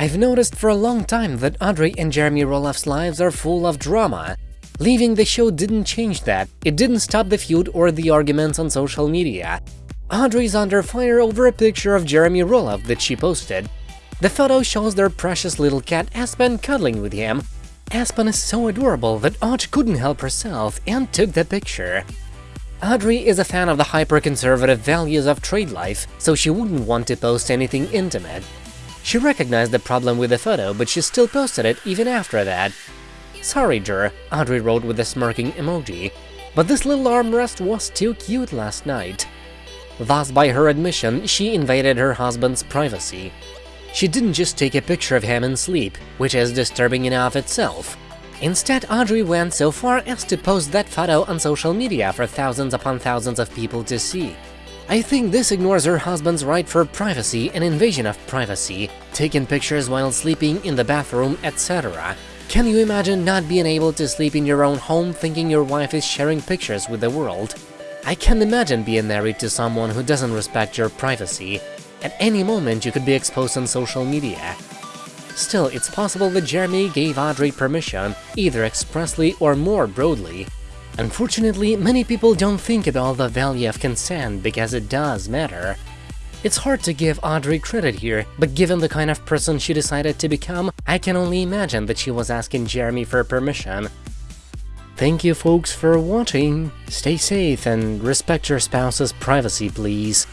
I've noticed for a long time that Audrey and Jeremy Roloff's lives are full of drama. Leaving the show didn't change that, it didn't stop the feud or the arguments on social media. Audrey's under fire over a picture of Jeremy Roloff that she posted. The photo shows their precious little cat Aspen cuddling with him. Aspen is so adorable that Audrey couldn't help herself and took the picture. Audrey is a fan of the hyper-conservative values of trade life, so she wouldn't want to post anything intimate. She recognized the problem with the photo, but she still posted it even after that. Sorry, Jer, Audrey wrote with a smirking emoji, but this little armrest was too cute last night. Thus, by her admission, she invaded her husband's privacy. She didn't just take a picture of him in sleep, which is disturbing enough itself. Instead, Audrey went so far as to post that photo on social media for thousands upon thousands of people to see. I think this ignores her husband's right for privacy and invasion of privacy, taking pictures while sleeping in the bathroom, etc. Can you imagine not being able to sleep in your own home thinking your wife is sharing pictures with the world? I can't imagine being married to someone who doesn't respect your privacy. At any moment you could be exposed on social media. Still, it's possible that Jeremy gave Audrey permission, either expressly or more broadly, Unfortunately, many people don't think about the value of consent because it does matter. It's hard to give Audrey credit here, but given the kind of person she decided to become, I can only imagine that she was asking Jeremy for permission. Thank you folks for watching, stay safe and respect your spouse's privacy please.